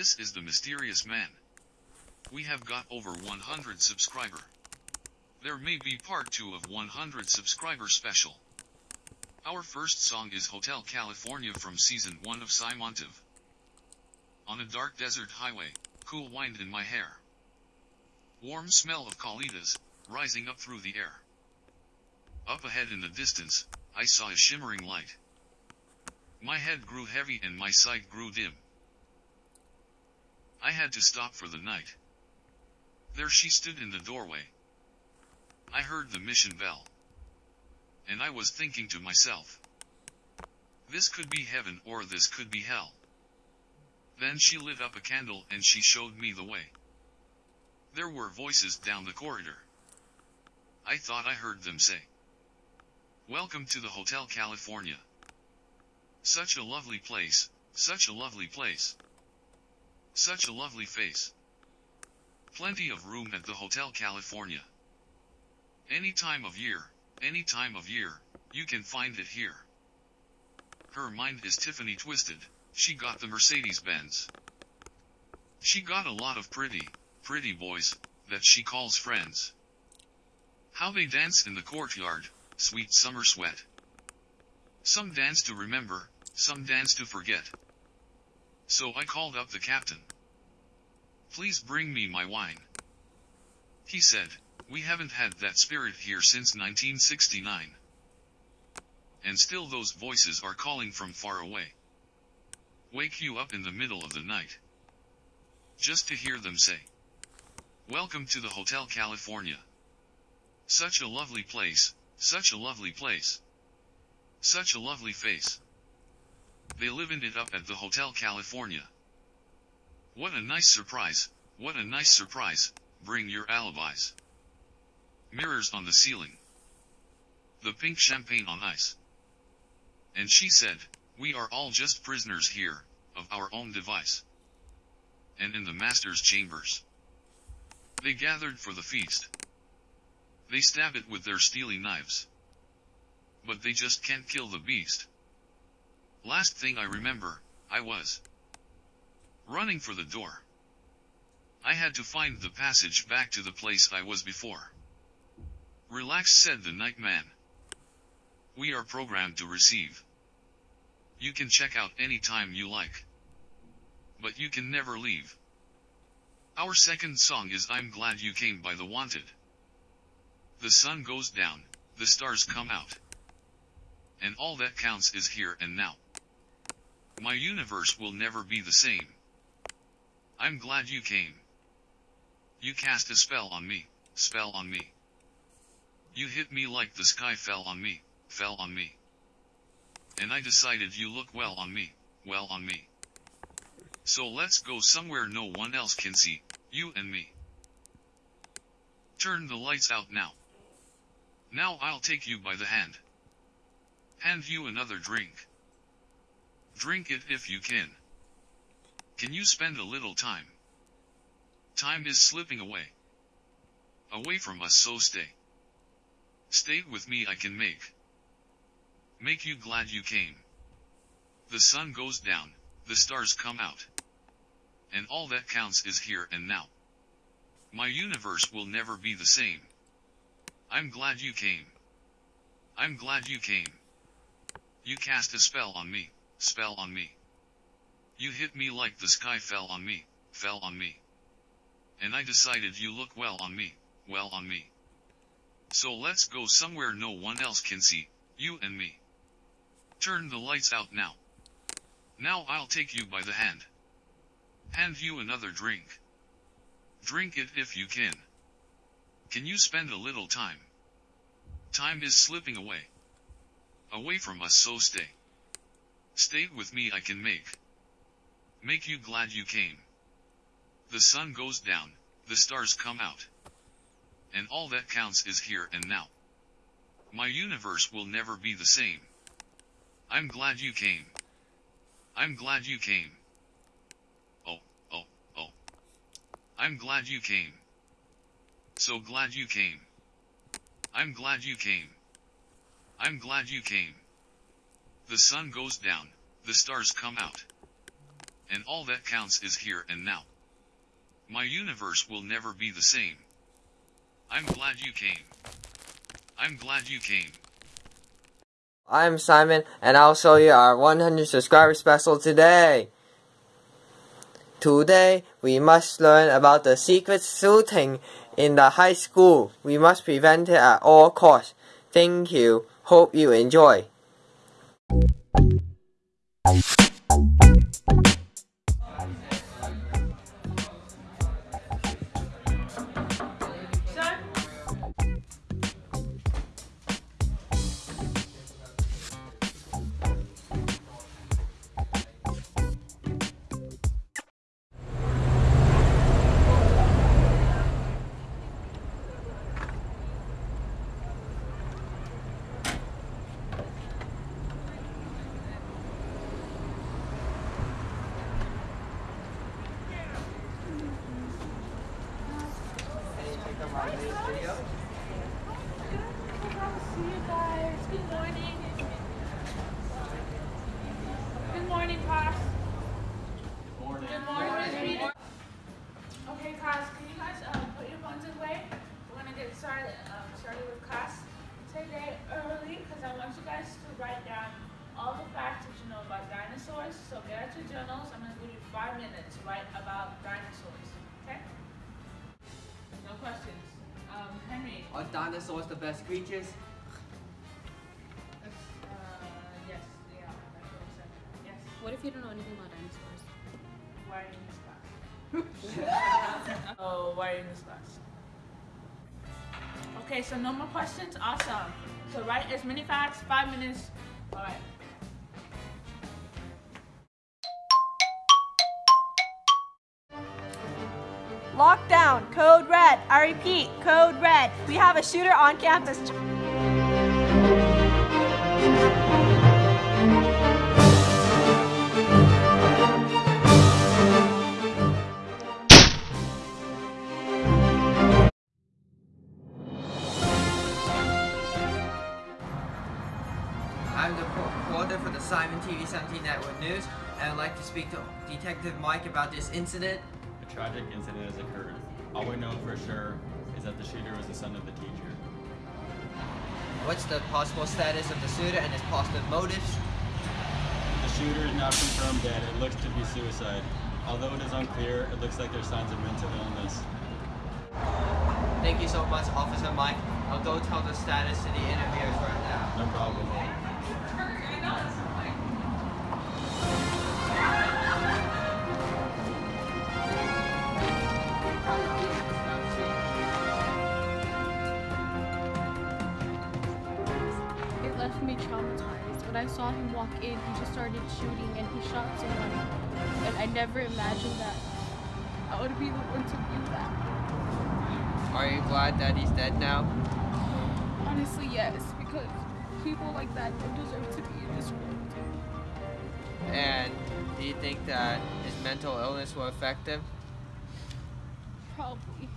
This is the mysterious man. We have got over 100 subscriber. There may be part 2 of 100 subscriber special. Our first song is Hotel California from season 1 of Simon TV. On a dark desert highway, cool wind in my hair. Warm smell of colitas, rising up through the air. Up ahead in the distance, I saw a shimmering light. My head grew heavy and my sight grew dim. I had to stop for the night. There she stood in the doorway. I heard the mission bell. And I was thinking to myself. This could be heaven or this could be hell. Then she lit up a candle and she showed me the way. There were voices down the corridor. I thought I heard them say. Welcome to the Hotel California. Such a lovely place, such a lovely place. Such a lovely face. Plenty of room at the Hotel California. Any time of year, any time of year, you can find it here. Her mind is Tiffany twisted, she got the Mercedes Benz. She got a lot of pretty, pretty boys, that she calls friends. How they dance in the courtyard, sweet summer sweat. Some dance to remember, some dance to forget. So I called up the captain. Please bring me my wine. He said, we haven't had that spirit here since 1969. And still those voices are calling from far away. Wake you up in the middle of the night. Just to hear them say. Welcome to the Hotel California. Such a lovely place, such a lovely place. Such a lovely face. They livened it up at the Hotel California. What a nice surprise, what a nice surprise, bring your alibis. Mirrors on the ceiling. The pink champagne on ice. And she said, we are all just prisoners here, of our own device. And in the master's chambers. They gathered for the feast. They stab it with their steely knives. But they just can't kill the beast. Last thing I remember, I was running for the door. I had to find the passage back to the place I was before. Relax said the night man. We are programmed to receive. You can check out any time you like. But you can never leave. Our second song is I'm Glad You Came by The Wanted. The sun goes down, the stars come out. And all that counts is here and now. My universe will never be the same. I'm glad you came. You cast a spell on me, spell on me. You hit me like the sky fell on me, fell on me. And I decided you look well on me, well on me. So let's go somewhere no one else can see, you and me. Turn the lights out now. Now I'll take you by the hand. Hand you another drink. Drink it if you can. Can you spend a little time? Time is slipping away. Away from us so stay. Stay with me I can make. Make you glad you came. The sun goes down, the stars come out. And all that counts is here and now. My universe will never be the same. I'm glad you came. I'm glad you came. You cast a spell on me, spell on me. You hit me like the sky fell on me, fell on me. And I decided you look well on me, well on me. So let's go somewhere no one else can see, you and me. Turn the lights out now. Now I'll take you by the hand. Hand you another drink. Drink it if you can. Can you spend a little time? Time is slipping away. Away from us so stay. Stay with me I can make. Make you glad you came. The sun goes down, the stars come out. And all that counts is here and now. My universe will never be the same. I'm glad you came. I'm glad you came. Oh, oh, oh. I'm glad you came. So glad you came. I'm glad you came. I'm glad you came. The sun goes down, the stars come out. and all that counts is here and now. My universe will never be the same. I'm glad you came. I'm glad you came. I'm Simon, and I'll show you our 100 subscriber special today. Today, we must learn about the secret shooting in the high school. We must prevent it at all costs. Thank you. Hope you enjoy. Five minutes to write about dinosaurs. Okay? No questions. Um, Henry. Are dinosaurs the best creatures? Uh, yes, they are. That's what I said. Yes. What if you don't know anything about dinosaurs? Why are you in this class? oh, why are you in this class? Okay, so no more questions? Awesome. So write as many facts, five minutes. Alright. Lockdown, code red. I repeat, code red. We have a shooter on campus. I'm the reporter for the Simon TV 17 Network News, and I'd like to speak to Detective Mike about this incident. A tragic incident has occurred. All we know for sure is that the shooter was the son of the teacher. What's the possible status of the shooter and his possible motives? The shooter is not confirmed dead. It looks to be suicide. Although it is unclear, it looks like there's signs of mental illness. Thank you so much, Officer Mike. I'll go tell the status to the interviewers right now. No problem. Left me traumatized. When I saw him walk in, he just started shooting and he shot someone. And I never imagined that I would be the one to do that. Are you glad that he's dead now? Honestly, yes, because people like that don't deserve to be in this world. And do you think that his mental illness will affect him? Probably.